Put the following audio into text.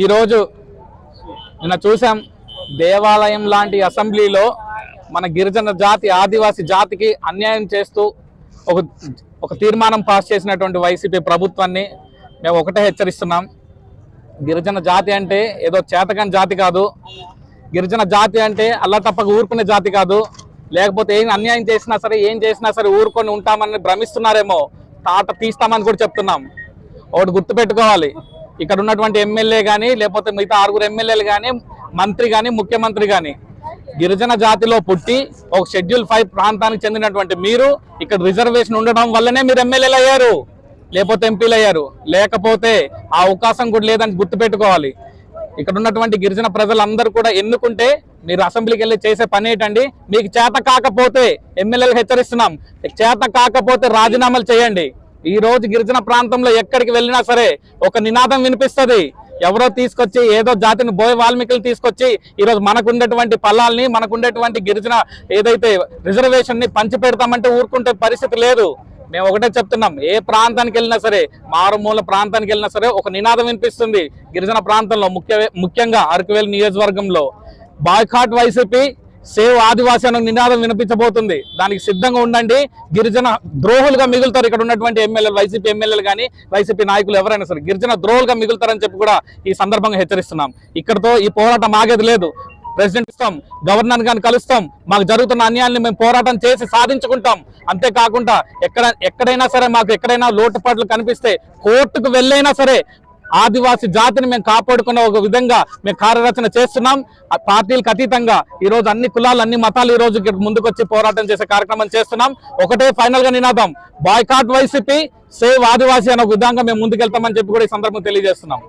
ఈరోజు నిన్న చూసాం దేవాలయం లాంటి అసెంబ్లీలో మన గిరిజన జాతి ఆదివాసి జాతికి అన్యాయం చేస్తూ ఒక ఒక తీర్మానం పాస్ చేసినటువంటి వైసీపీ ప్రభుత్వాన్ని మేము ఒకటే హెచ్చరిస్తున్నాం. గిరిజన జాతి అంటే ఏదో చేతకాని జాతి కాదు. గిరిజన జాతి అంటే అల్లా తప్పక ఊరుకునే జాతి కాదు. లేకపోతే ఏం అన్యాయం చేసినా సరే ఏం చేసినా సరే ఊరుకొని ఉంటామని భ్రమిస్తున్నారేమో. తాట తీస్తామని కూడా చెప్తున్నాం. ఒకటి గుర్తుపెట్టుకోవాలి. ఇక్కడ ఉన్నటువంటి ఎమ్మెల్యే కానీ లేకపోతే మిగతా ఆరుగురు ఎమ్మెల్యేలు కానీ మంత్రి కానీ ముఖ్యమంత్రి కానీ గిరిజన జాతిలో పుట్టి ఒక షెడ్యూల్ ఫైవ్ ప్రాంతానికి చెందినటువంటి మీరు ఇక్కడ రిజర్వేషన్ ఉండడం వల్లనే మీరు ఎమ్మెల్యేలు అయ్యారు. లేకపోతే ఎంపీలు అయ్యారు. లేకపోతే ఆ అవకాశం కూడా లేదని గుర్తుపెట్టుకోవాలి. ఇక్కడ ఉన్నటువంటి గిరిజన ప్రజలందరూ కూడా ఎన్నుకుంటే మీరు అసెంబ్లీకి వెళ్ళి చేసే పని ఏంటండి? మీకు చేత కాకపోతే ఎమ్మెల్యేలు హెచ్చరిస్తున్నాం. చేత కాకపోతే రాజీనామాలు చేయండి. ఈ రోజు గిరిజన ప్రాంతంలో ఎక్కడికి వెళ్ళినా సరే ఒక నినాదం వినిపిస్తుంది. ఎవరో తీసుకొచ్చి ఏదో జాతిని బోయ వాల్మీకులు తీసుకొచ్చి ఈరోజు మనకుండేటువంటి పొలాల్ని మనకుండేటువంటి గిరిజన ఏదైతే రిజర్వేషన్ని పంచి పెడతామంటే ఊరుకుంటే పరిస్థితి లేదు. మేము ఒకటే చెప్తున్నాం ఏ ప్రాంతానికి వెళ్ళినా సరే మారుమూల ప్రాంతానికి వెళ్ళినా సరే ఒక నినాదం వినిపిస్తుంది. గిరిజన ప్రాంతంలో ముఖ్య ముఖ్యంగా అరకువేలు నియోజకవర్గంలో. బాయ్కాట్ వైసీపీ సేవ్ ఆదివాసీ అనే నినాదం వినిపించబోతుంది. దానికి సిద్ధంగా ఉండండి. గిరిజన ద్రోహులుగా మిగులుతారు ఇక్కడ ఉన్నటువంటి ఎమ్మెల్యేలు వైసీపీ ఎమ్మెల్యేలు కానీ వైసీపీ నాయకులు ఎవరైనా సరే గిరిజన ద్రోహులుగా మిగులుతారని చెప్పి కూడా ఈ సందర్భంగా హెచ్చరిస్తున్నాం. ఇక్కడతో ఈ పోరాటం ఆగేది లేదు. ప్రెసిడెంట్ ఇస్తాం గవర్నర్ గారిని కలుస్తాం. మాకు జరుగుతున్న అన్యాయాన్ని మేము పోరాటం చేసి సాధించుకుంటాం. అంతేకాకుండా ఎక్కడ ఎక్కడైనా సరే మాకు ఎక్కడైనా లోటుపాట్లు కనిపిస్తే కోర్టుకు వెళ్ళైనా సరే ఆదివాసి జాతిని మేము కాపాడుకున్న ఒక విధంగా మేము కార్యరచన చేస్తున్నాం. ఆ పార్టీలకు అతీతంగా ఈ రోజు అన్ని కులాలు అన్ని మతాలు ఈ రోజు ముందుకొచ్చి పోరాటం చేసే కార్యక్రమం చేస్తున్నాం. ఒకటే ఫైనల్గా నినాదం. బాయ్కాట్ వైసీపీ సేవ్ ఆదివాసీ అనే ఒక విధంగా మేము ముందుకెళ్తామని చెప్పి కూడా ఈ సందర్భం తెలియజేస్తున్నాం.